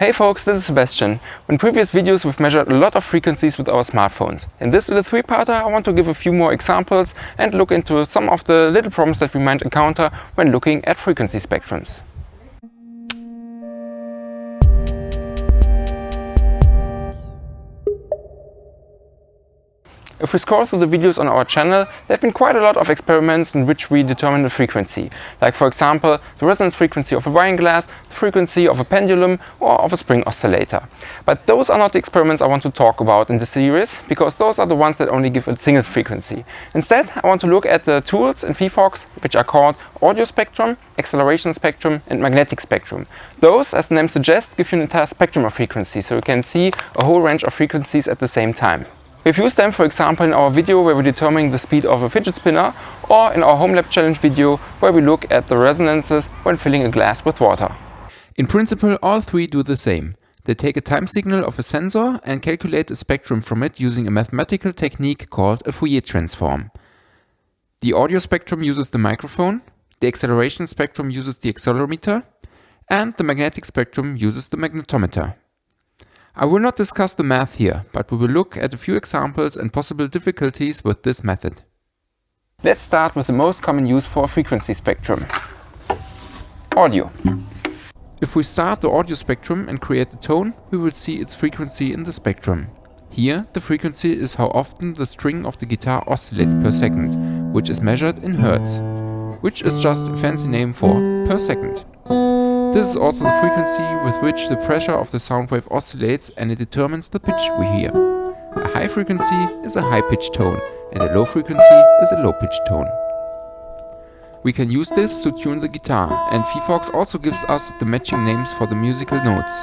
Hey folks, this is Sebastian. In previous videos we've measured a lot of frequencies with our smartphones. In this little three-parter I want to give a few more examples and look into some of the little problems that we might encounter when looking at frequency spectrums. If we scroll through the videos on our channel, there have been quite a lot of experiments in which we determine the frequency. Like for example, the resonance frequency of a wine glass, the frequency of a pendulum or of a spring oscillator. But those are not the experiments I want to talk about in this series, because those are the ones that only give a single frequency. Instead, I want to look at the tools in phyphox which are called audio spectrum, acceleration spectrum and magnetic spectrum. Those, as the name suggests, give you an entire spectrum of frequencies, so you can see a whole range of frequencies at the same time. We've used them, for example, in our video where we're determining the speed of a fidget spinner or in our home lab challenge video where we look at the resonances when filling a glass with water. In principle, all three do the same. They take a time signal of a sensor and calculate a spectrum from it using a mathematical technique called a Fourier transform. The audio spectrum uses the microphone, the acceleration spectrum uses the accelerometer, and the magnetic spectrum uses the magnetometer. I will not discuss the math here, but we will look at a few examples and possible difficulties with this method. Let's start with the most common use for a frequency spectrum. Audio. If we start the audio spectrum and create a tone, we will see its frequency in the spectrum. Here, the frequency is how often the string of the guitar oscillates per second, which is measured in hertz, which is just a fancy name for per second. This is also the frequency with which the pressure of the sound wave oscillates and it determines the pitch we hear. A high frequency is a high-pitched tone and a low frequency is a low-pitched tone. We can use this to tune the guitar and phyphox also gives us the matching names for the musical notes.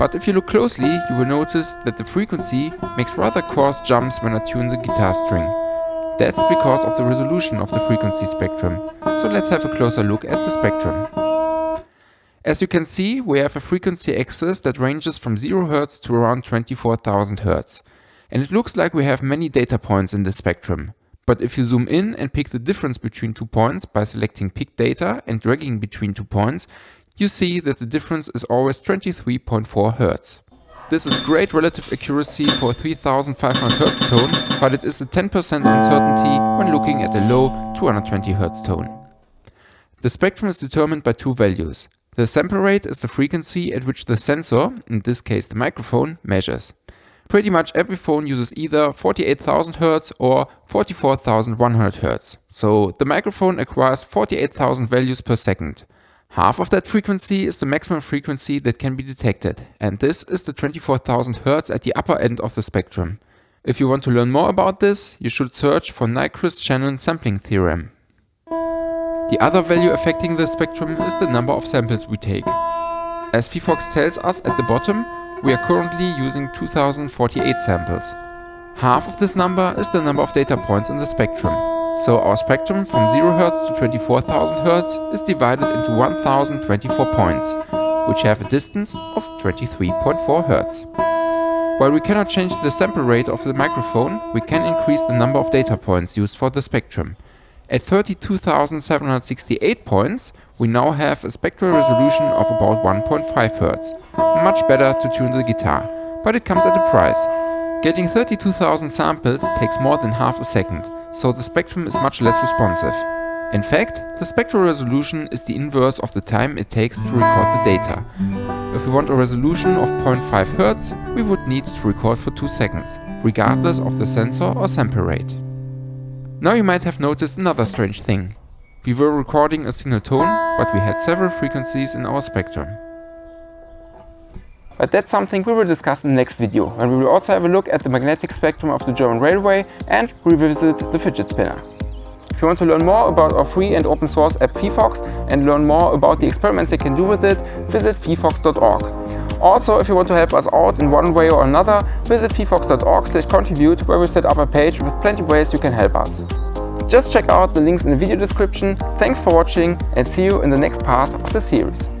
But if you look closely, you will notice that the frequency makes rather coarse jumps when I tune the guitar string. That's because of the resolution of the frequency spectrum. So let's have a closer look at the spectrum. As you can see, we have a frequency axis that ranges from 0 Hz to around 24,000 Hz. And it looks like we have many data points in the spectrum. But if you zoom in and pick the difference between two points by selecting pick data and dragging between two points, you see that the difference is always 23.4 Hz. This is great relative accuracy for a 3500 Hz tone, but it is a 10% uncertainty when looking at a low 220 Hz tone. The spectrum is determined by two values, the sample rate is the frequency at which the sensor, in this case the microphone, measures. Pretty much every phone uses either 48,000 Hz or 44,100 Hz. So the microphone acquires 48,000 values per second. Half of that frequency is the maximum frequency that can be detected, and this is the 24,000 Hz at the upper end of the spectrum. If you want to learn more about this, you should search for Nyquist-Shannon sampling theorem. The other value affecting the spectrum is the number of samples we take. As phyphox tells us at the bottom, we are currently using 2048 samples. Half of this number is the number of data points in the spectrum. So our spectrum from 0 Hz to 24,000 Hz is divided into 1024 points, which have a distance of 23.4 Hz. While we cannot change the sample rate of the microphone, we can increase the number of data points used for the spectrum. At 32,768 points, we now have a spectral resolution of about 1.5 Hz. Much better to tune the guitar, but it comes at a price. Getting 32,000 samples takes more than half a second, so the spectrum is much less responsive. In fact, the spectral resolution is the inverse of the time it takes to record the data. If we want a resolution of 0.5 Hz, we would need to record for 2 seconds, regardless of the sensor or sample rate. Now you might have noticed another strange thing. We were recording a single tone, but we had several frequencies in our spectrum. But that's something we will discuss in the next video, and we will also have a look at the magnetic spectrum of the German railway and revisit the fidget spinner. If you want to learn more about our free and open source app phyphox and learn more about the experiments you can do with it, visit phyphox.org. Also, if you want to help us out in one way or another, visit slash contribute where we set up a page with plenty of ways you can help us. Just check out the links in the video description. Thanks for watching and see you in the next part of the series.